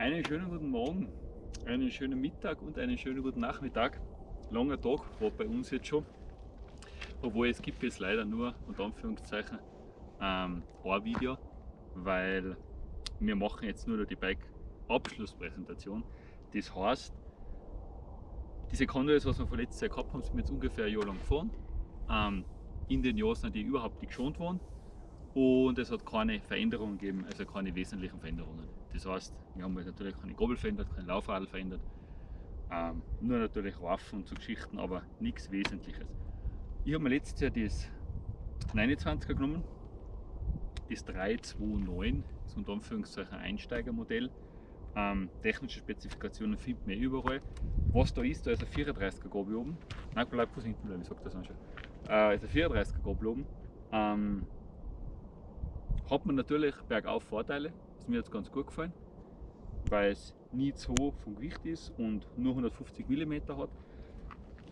Einen schönen guten Morgen, einen schönen Mittag und einen schönen guten Nachmittag. Langer Tag war bei uns jetzt schon. Obwohl es gibt jetzt leider nur, unter Anführungszeichen, ähm, ein Video, weil wir machen jetzt nur die Bike-Abschlusspräsentation. Das heißt, diese Convoys, was wir von letztes Jahr gehabt haben, sind jetzt ungefähr ein Jahr lang gefahren. Ähm, in den Jahren sind die überhaupt nicht geschont worden und es hat keine Veränderungen gegeben, also keine wesentlichen Veränderungen. Das heißt, wir haben natürlich keine Gabel verändert, kein Laufradl verändert, ähm, nur natürlich Waffen und so Geschichten, aber nichts Wesentliches. Ich habe mir letztes Jahr das 29er genommen, das 329, das ist unter Anführungszeichen Einsteigermodell. Ähm, technische Spezifikationen findet man überall. Was da ist, da ist ein 34er Gabel oben. Nein, bleib kurz hinten bleiben, ich sag das schon. Äh, ist ein 34er Gabel oben. Ähm, hat man natürlich bergauf Vorteile, ist mir jetzt ganz gut gefallen, weil es nie zu hoch vom Gewicht ist und nur 150 mm hat.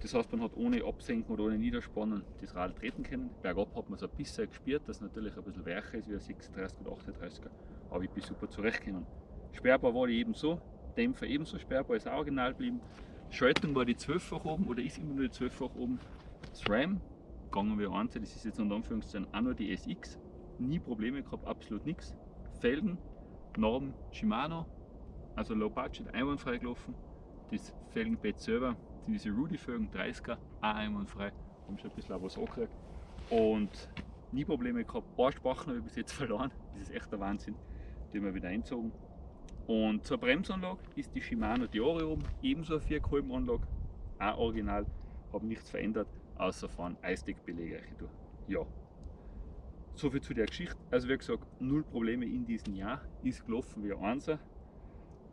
Das heißt, man hat ohne Absenken oder ohne Niederspannen das Rad treten können. Bergab hat man es ein bisschen gespürt, dass es natürlich ein bisschen weicher ist wie ein 36 oder 38er, aber ich bin super zurechtgekommen. Sperrbar war die ebenso, Dämpfer ebenso sperrbar, ist auch original geblieben. Schaltung war die 12-fach oben oder ist immer nur die 12-fach oben. Das RAM, gegangen wir an, das ist jetzt unter Anführungszeichen auch nur die SX, nie Probleme gehabt, absolut nichts. Felgen, Norm Shimano, also Low Budget, einwandfrei gelaufen. Das Felgenbett selber diese Rudy-Felgen, 30er, auch einwandfrei, haben schon ein bisschen was angekriegt. Und nie Probleme gehabt. Ein paar Sprachen habe ich bis jetzt verloren, das ist echt der Wahnsinn. Die haben wir wieder einzogen. Und zur Bremsanlage ist die Shimano Diore oben, ebenso eine 4 Anlage, auch original, habe nichts verändert, außer von Eisdeckbeläge. Ja, so viel zu der Geschichte. Also wie gesagt, null Probleme in diesem Jahr, ist gelaufen wie ein Einser.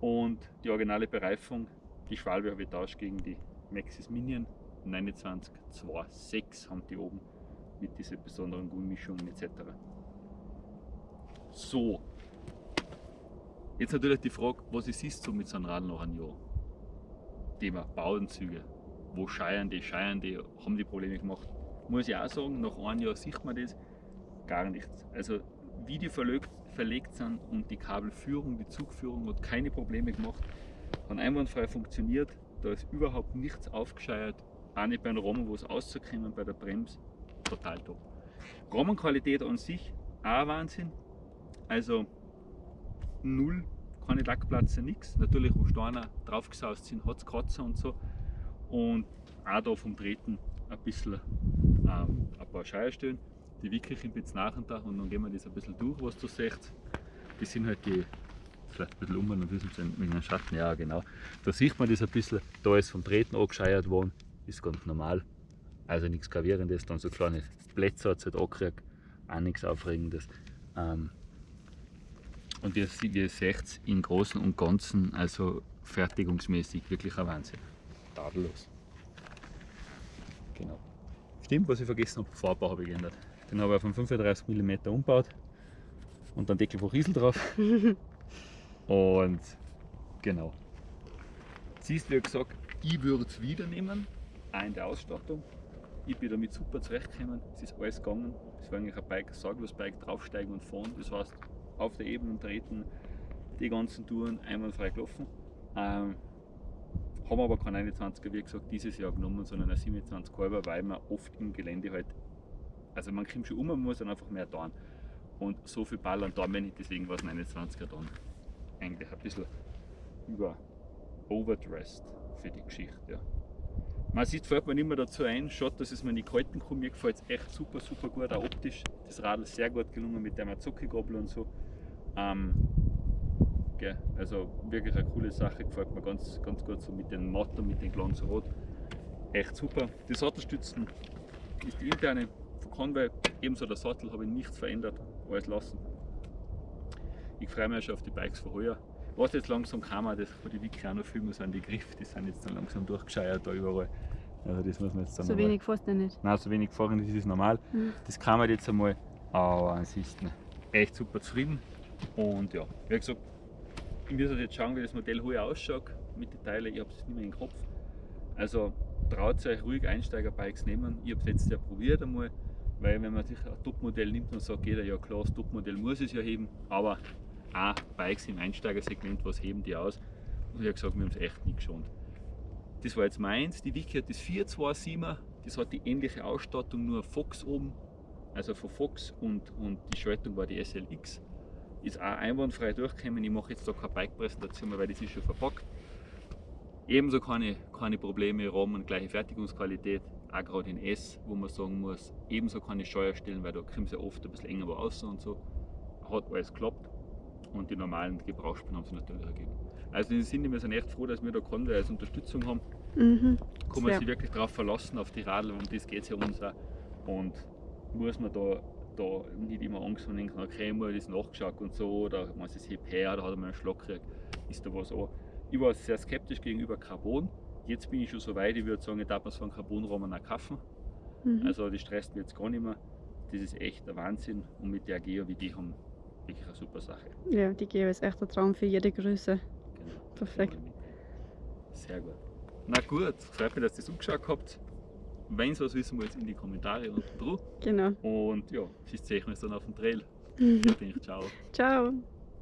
Und die originale Bereifung, die Schwalbe habe ich tauscht gegen die Maxis Minion 2926 haben die oben mit diesen besonderen Gummimischungen etc. So, jetzt natürlich die Frage, was ist es so mit so einem Rad noch ein Jahr? Thema Bauenzüge. Wo scheiern die, scheiern die, haben die Probleme gemacht? Muss ich auch sagen, nach einem Jahr sieht man das, gar nichts. Also wie die verlegt, verlegt sind und die Kabelführung, die Zugführung hat keine Probleme gemacht, hat einwandfrei funktioniert, da ist überhaupt nichts aufgescheuert, auch nicht beim Rahmen, wo es auszukommen, bei der Bremse, total top. Rahmenqualität an sich, auch Wahnsinn, also null, keine Lackplatze, nichts. Natürlich, wo Steine draufgesaust sind, hat es Kratzer und so. Und auch da vom Treten ein bisschen ähm, ein paar Scheierstellen die wirklich im jetzt nach und da und dann gehen wir das ein bisschen durch, was du siehst. Das sind halt die, vielleicht ein bisschen um und wissen sie mit einem Schatten, ja genau. Da sieht man das ein bisschen, da ist vom Treten angescheuert worden, ist ganz normal. Also nichts Gravierendes, dann so kleine Plätze hat es halt angekriegt, auch nichts Aufregendes. Ähm, und ihr, ihr seht im Großen und Ganzen, also fertigungsmäßig wirklich ein Wahnsinn. Tadellos. Genau. Stimmt, was ich vergessen habe, Fahrbau habe ich geändert. Den habe ich auf einen 35 mm umgebaut und dann Deckel von Riesel drauf. und genau. Siehst wie gesagt, ich würde es wieder nehmen, auch in der Ausstattung. Ich bin damit super zurechtgekommen, es ist alles gegangen. Es war eigentlich ein Bike, ein sorglos Bike, draufsteigen und fahren. Das heißt, auf der Ebene treten, die ganzen Touren einwandfrei gelaufen. Ähm, haben aber keinen 21er, wie gesagt, dieses Jahr genommen, sondern ein 27 Halber, weil man oft im Gelände halt also man kommt schon um, man muss dann einfach mehr tun. Und so viel Ballern tun wir nicht, deswegen war es 29er dann eigentlich ein bisschen über overdressed für die Geschichte. Ja. Man sieht, fällt mir nicht mehr dazu ein, schaut, dass es mir nicht gehalten kann. Mir gefällt es echt super, super gut, auch optisch. Das Radl ist sehr gut gelungen mit der Mazuki-Gabel und so. Ähm, okay, also wirklich eine coole Sache, gefällt mir ganz, ganz gut so mit den Matten, mit den Glanz Rot. Echt super. Die Sattelstützen ist die interne Conway, ebenso der Sattel, habe ich nichts verändert, alles lassen. Ich freue mich schon auf die Bikes von heuer. Was jetzt langsam kam, das von die Wiki auch noch filmen, sind die Griffe, die sind jetzt dann langsam durchgescheuert da überall. Also das muss man jetzt dann So wenig fährst du nicht? Nein, so wenig fahren, das ist normal. Mhm. Das kam jetzt einmal, aber ist echt super zufrieden. Und ja, wie gesagt, ich muss jetzt schauen, wie das Modell heuer ausschaut mit den Teilen. Ich habe es nicht mehr im Kopf. Also traut euch ruhig Einsteiger-Bikes nehmen. Ich habe es jetzt ja probiert einmal. Weil wenn man sich ein Topmodell nimmt und sagt jeder, ja klar, das Topmodell muss es ja heben, aber auch Bikes im Einsteigersegment, was heben die aus? Und ich habe gesagt, wir haben es echt nicht geschont. Das war jetzt meins, die Wiki hat das 427er, das hat die ähnliche Ausstattung, nur Fox oben, also von Fox und, und die Schaltung war die SLX. Ist auch einwandfrei durchgekommen, ich mache jetzt da keine Bike-Präsentation mehr, weil das ist schon verpackt. Ebenso keine, keine Probleme, Rahmen, gleiche Fertigungsqualität, auch gerade in S, wo man sagen muss, ebenso keine Steuerstellen, weil da kommt es ja oft ein bisschen enger raus und so. Hat alles geklappt und die normalen Gebrauchsspuren haben sie natürlich ergeben. Also in dem Sinne, wir sind echt froh, dass wir da Conway als Unterstützung haben. Mhm. Kann man sich wirklich darauf verlassen, auf die Radl, um das geht es ja uns auch. Und muss man da, da nicht immer Angst haben, denken, okay, mal das nachgeschaut und so, oder man es hebt her, da hat man einen Schlag gekriegt, ist da was an. Ich war sehr skeptisch gegenüber Carbon. Jetzt bin ich schon so weit, ich würde sagen, ich darf mir so einen Carbonrahmen auch kaufen. Mhm. Also das stresst mich jetzt gar nicht mehr. Das ist echt der Wahnsinn und mit der Geo wie die haben wirklich eine super Sache. Ja, die Geo ist echt ein Traum für jede Größe. Genau. Perfekt. Sehr gut. Na gut, freut mich, dass ihr das angeschaut habt. Wenn es was wissen wollt, in die Kommentare unten drunter. Genau. Und ja, bis sehen wir uns dann auf dem Trail. Mhm. Ich denke, ciao. Ciao.